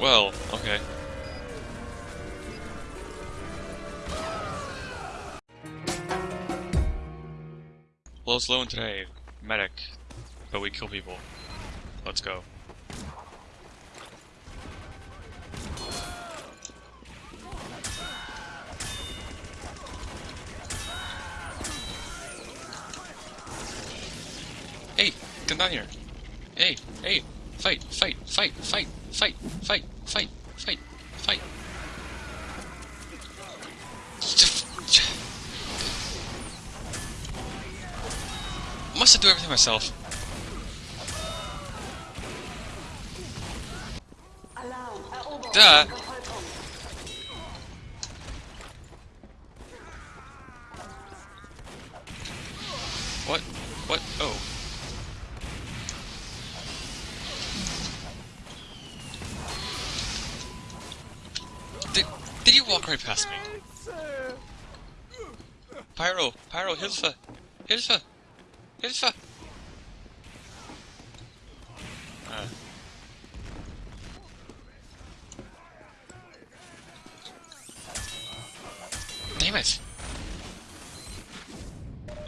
Well, okay. Lowest low in today, medic, but we kill people. Let's go. Hey, come down here. Hey, hey, fight, fight, fight, fight, fight, fight, fight, fight, fight. Must have do everything myself. Da. What? What? Oh. Did, did you walk right past me? Pyro! Pyro! Hilfe! Hilfe! Hilfe! Damn it!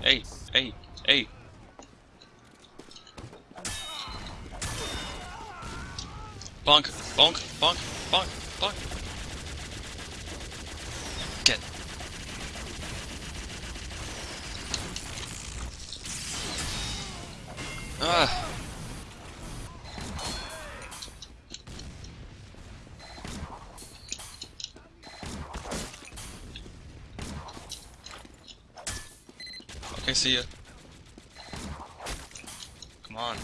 Hey, hey, hey! Bonk, bonk, bonk, bonk, bonk! Get. Ah! Okay, see ya. Come on.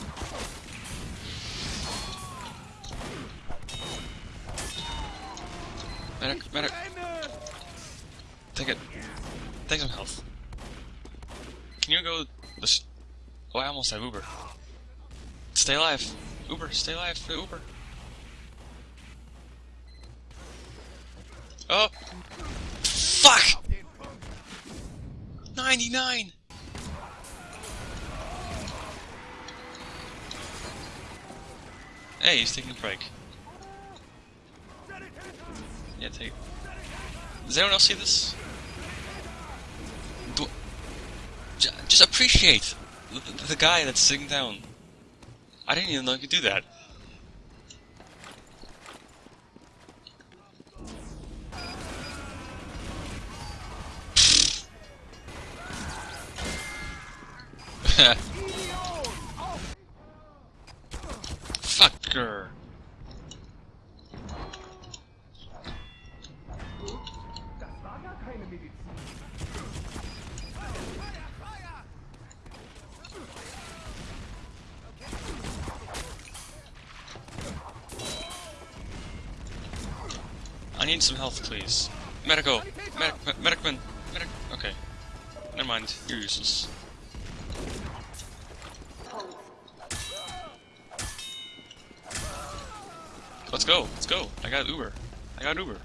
Medic, medic. Take it. Take some health. Can you go? Oh, I almost have Uber. Stay alive. Uber, stay alive. Uber. Oh! Fuck! 99! Hey, he's taking a break. Yeah, take. Does anyone else see this? Do, just appreciate the, guy that's sitting down. I didn't even know you could do that. I need some health, please. Medical! Medic, me- medicman! Medic, okay. Never mind, you're useless. Let's go, let's go. I got Uber. I got Uber.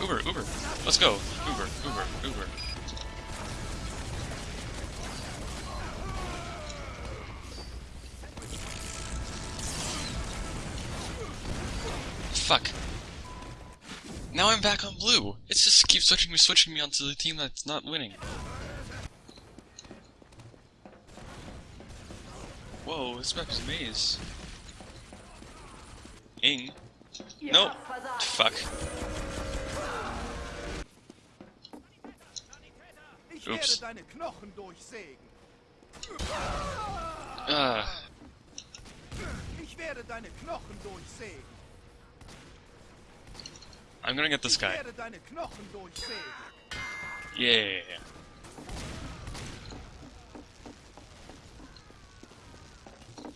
Uber, Uber. Let's go. Uber, Uber, Uber. Fuck. Now I'm back on blue. It just keeps switching me, switching me onto the team that's not winning. Whoa, this map is a maze. Ing. Ihr Nope. Fuck. Ich Ups. werde deine Knochen durchsägen. Ah. Ich werde deine Knochen durchsägen. I'm gonna get this guy. Yeah.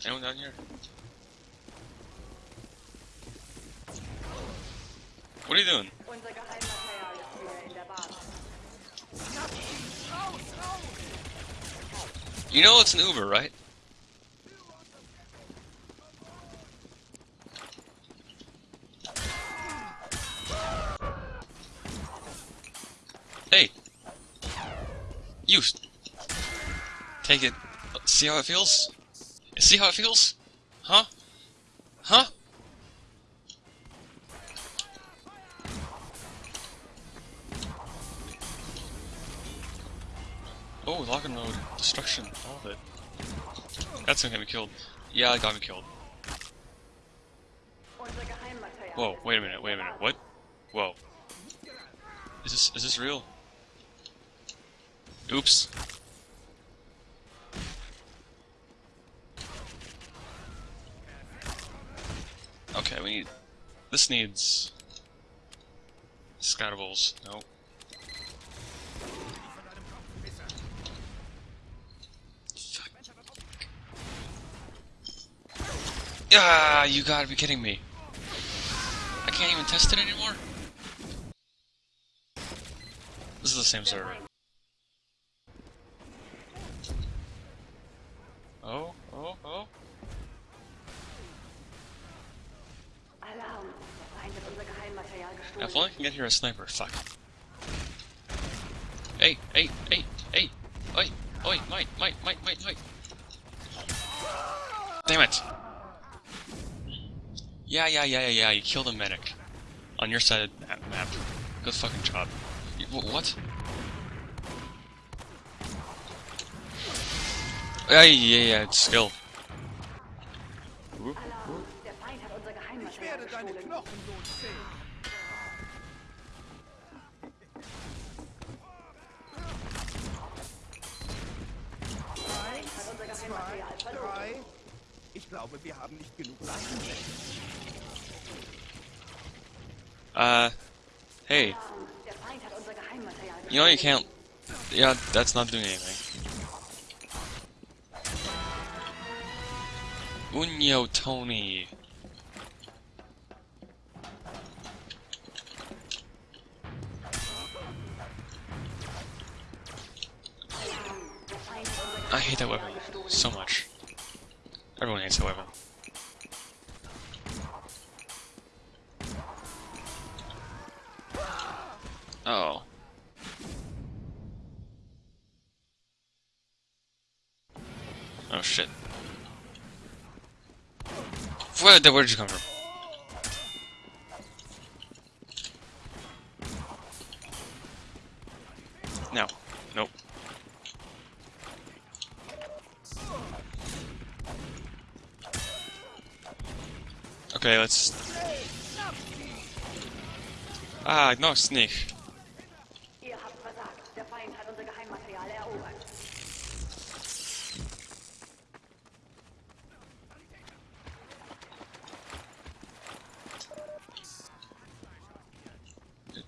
Anyone down here? What are you doing? You know it's an Uber, right? You! Take it. See how it feels? See how it feels? Huh? Huh? Oh, lock and load. Destruction. All of it. That's gonna get me killed. Yeah, it got me killed. Whoa, wait a minute, wait a minute. What? Whoa. Is this is this real? Oops. Okay, we need this needs scattables. No. Fuck. Ah, you gotta be kidding me. I can't even test it anymore? This is the same server. Oh, oh, oh. Alarm. Der Feind hat unser Geheimmaterial Now, if only I can get here a sniper. Fuck. Hey, hey, hey, hey. Oi, oi, might, might, might, might, might. Damn it. Yeah, yeah, yeah, yeah, yeah. You killed a medic. On your side of the map. map. Good fucking job. You, what? Yeah, yeah, yeah, hat unser Ich. Ich glaube, wir haben nicht genug. Uh, hey, you know you can't. Yeah, that's not doing anything. Unyo Tony. I hate that weapon so much. Everyone hates that weapon. Oh. Oh shit. Where, where did you come from? No. Nope. Okay, let's. Ah, no, sneak.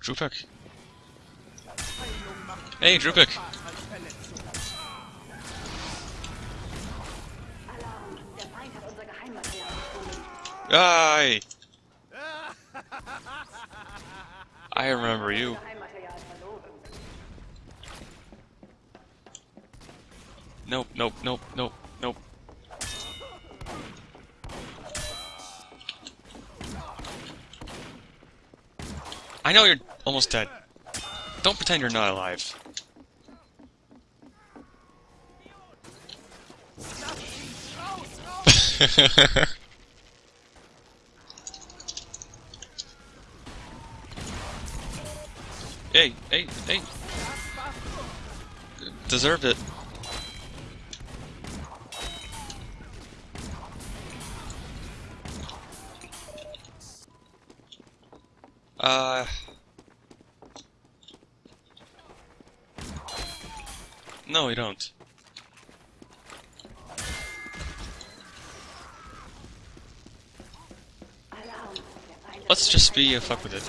Unser Hey, gestohlen. Aye. I remember you. Nope, nope, nope, nope, nope. I know you're almost dead. Don't pretend you're not alive. hey, hey, hey. Deserved it. Uh. No, we don't. Let's just be a fuck with it.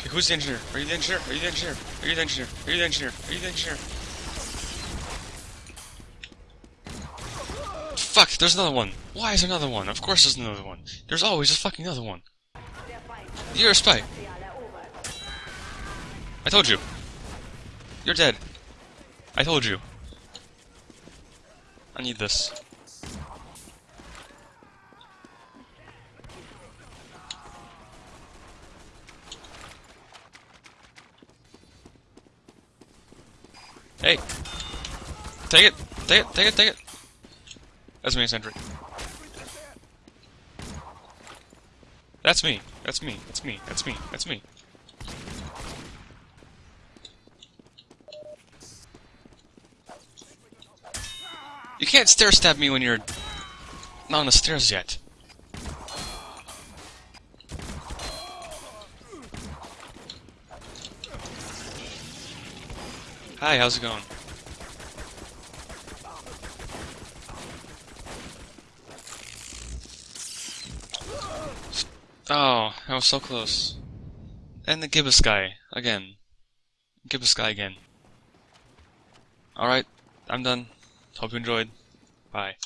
Okay, who's the engineer? Are you the engineer? Are you the engineer? Are you the engineer? Are you the engineer? Are you the engineer? Fuck, there's another one. Why is there another one? Of course there's another one. There's always a fucking another one. You're a spy. I told you. You're dead. I told you. I need this. Hey. Take it. Take it, take it, take it! That's me, Sentry. That's me, that's me, that's me, that's me, that's me. You can't stair stab me when you're not on the stairs yet. Hi, how's it going? Oh, I was so close. And the Gibus guy, again. Gibus guy again. Alright, I'm done. Hope you enjoyed. Bye.